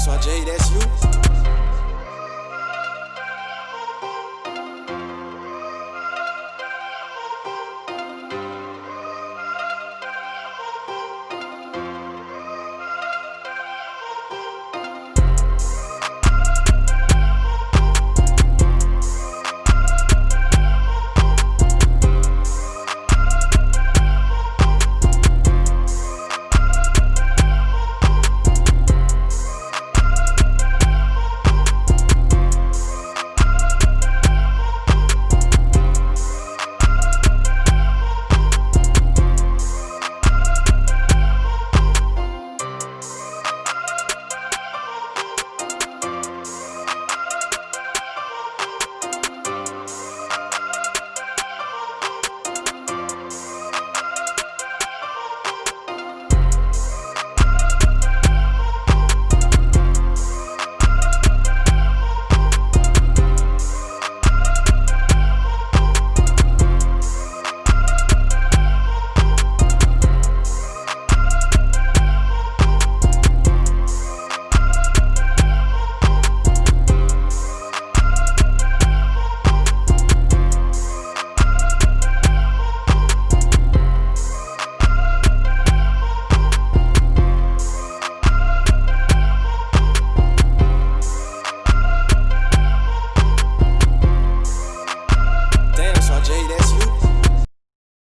So Jay, that's you.